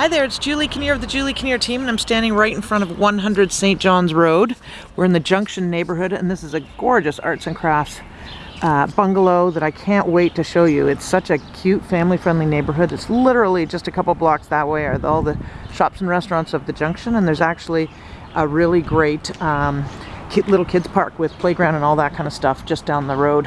Hi there, it's Julie Kinnear of the Julie Kinnear team, and I'm standing right in front of 100 St. John's Road. We're in the Junction neighborhood, and this is a gorgeous arts and crafts uh, bungalow that I can't wait to show you. It's such a cute, family-friendly neighborhood. It's literally just a couple blocks that way are all the shops and restaurants of the Junction, and there's actually a really great um, little kids park with playground and all that kind of stuff just down the road.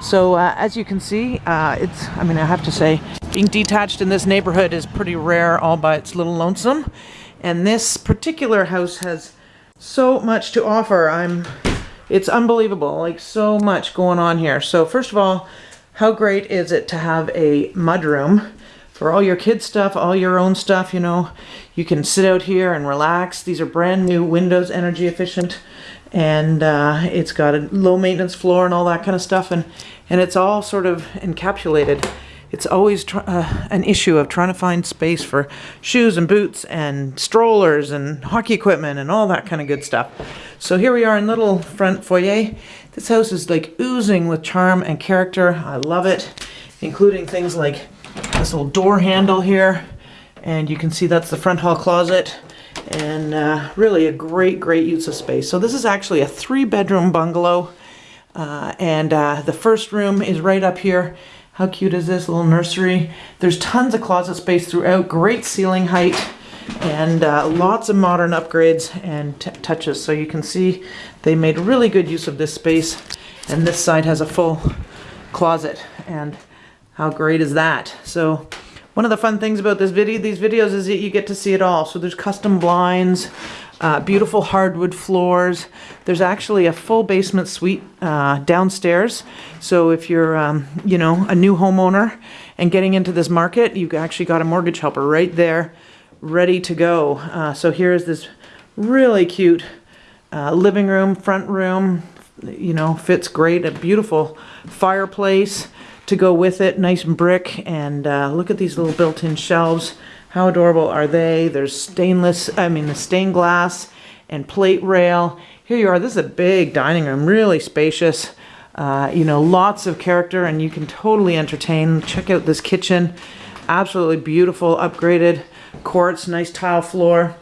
So uh, as you can see, uh, it's, I mean, I have to say, being detached in this neighborhood is pretty rare all by its little lonesome. And this particular house has so much to offer. I'm, it's unbelievable, like so much going on here. So first of all, how great is it to have a mudroom for all your kids stuff, all your own stuff, you know, you can sit out here and relax. These are brand new windows, energy efficient, and uh, it's got a low maintenance floor and all that kind of stuff, and, and it's all sort of encapsulated. It's always uh, an issue of trying to find space for shoes and boots and strollers and hockey equipment and all that kind of good stuff. So here we are in little front foyer. This house is like oozing with charm and character. I love it, including things like this little door handle here. And you can see that's the front hall closet and uh, really a great, great use of space. So this is actually a three bedroom bungalow. Uh, and uh, the first room is right up here. How cute is this little nursery? There's tons of closet space throughout, great ceiling height, and uh, lots of modern upgrades and touches. So you can see they made really good use of this space. And this side has a full closet. And how great is that? So one of the fun things about this video, these videos is that you get to see it all. So there's custom blinds, uh, beautiful hardwood floors. There's actually a full basement suite uh, downstairs. So if you're, um, you know, a new homeowner and getting into this market, you've actually got a mortgage helper right there, ready to go. Uh, so here is this really cute uh, living room, front room, you know, fits great. A beautiful fireplace to go with it. Nice brick and uh, look at these little built-in shelves. How adorable are they? There's stainless, I mean the stained glass and plate rail. Here you are, this is a big dining room, really spacious. Uh, you know, lots of character and you can totally entertain. Check out this kitchen. Absolutely beautiful, upgraded quartz, nice tile floor.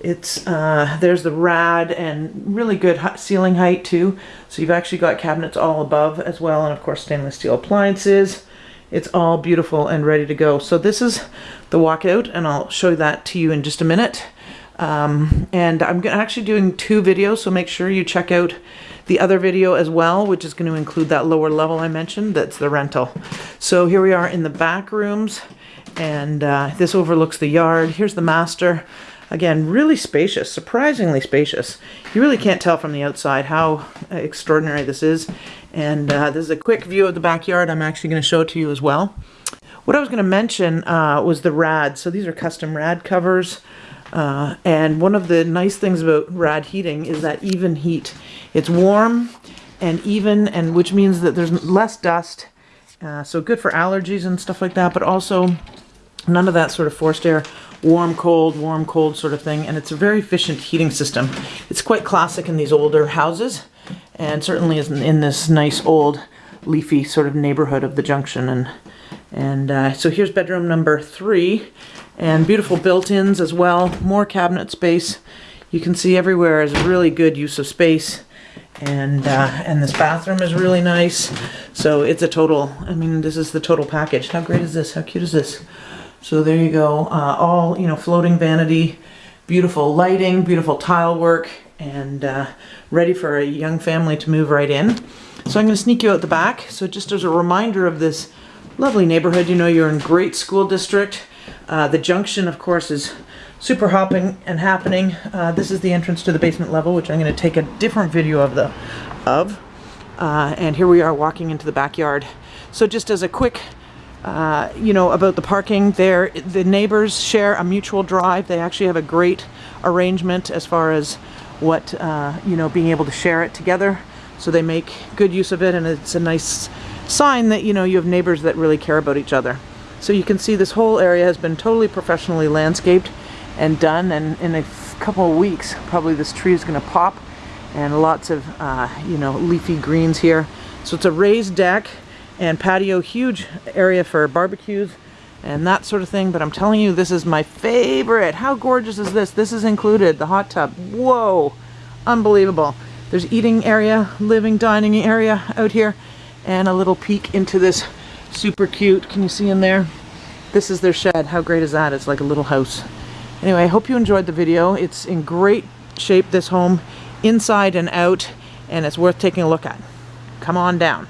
It's, uh, there's the rad and really good ceiling height too. So you've actually got cabinets all above as well. And of course, stainless steel appliances. It's all beautiful and ready to go. So this is the walkout and I'll show that to you in just a minute. Um, and I'm actually doing two videos, so make sure you check out the other video as well, which is going to include that lower level I mentioned, that's the rental. So here we are in the back rooms, and uh, this overlooks the yard. Here's the master. Again, really spacious, surprisingly spacious. You really can't tell from the outside how extraordinary this is. And uh, this is a quick view of the backyard. I'm actually going to show it to you as well. What I was going to mention uh, was the rad. So these are custom rad covers. Uh, and one of the nice things about rad heating is that even heat. It's warm and even, and which means that there's less dust. Uh, so good for allergies and stuff like that, but also none of that sort of forced air warm, cold, warm, cold sort of thing. And it's a very efficient heating system. It's quite classic in these older houses and certainly is in this nice old leafy sort of neighborhood of the junction. And, and uh, so here's bedroom number three and beautiful built-ins as well. More cabinet space. You can see everywhere is really good use of space and uh, and this bathroom is really nice so it's a total I mean this is the total package how great is this how cute is this so there you go, uh, all, you know, floating vanity, beautiful lighting, beautiful tile work, and uh, ready for a young family to move right in. So I'm going to sneak you out the back. So just as a reminder of this lovely neighborhood, you know you're in great school district. Uh, the junction, of course, is super hopping and happening. Uh, this is the entrance to the basement level, which I'm going to take a different video of the of. Uh, and here we are walking into the backyard. So just as a quick uh, you know, about the parking there. The neighbors share a mutual drive. They actually have a great arrangement as far as what, uh, you know, being able to share it together. So they make good use of it and it's a nice sign that, you know, you have neighbors that really care about each other. So you can see this whole area has been totally professionally landscaped and done and in a couple of weeks probably this tree is going to pop and lots of, uh, you know, leafy greens here. So it's a raised deck and patio, huge area for barbecues and that sort of thing. But I'm telling you, this is my favorite. How gorgeous is this? This is included, the hot tub. Whoa, unbelievable. There's eating area, living, dining area out here, and a little peek into this super cute, can you see in there? This is their shed. How great is that? It's like a little house. Anyway, I hope you enjoyed the video. It's in great shape, this home, inside and out, and it's worth taking a look at. Come on down.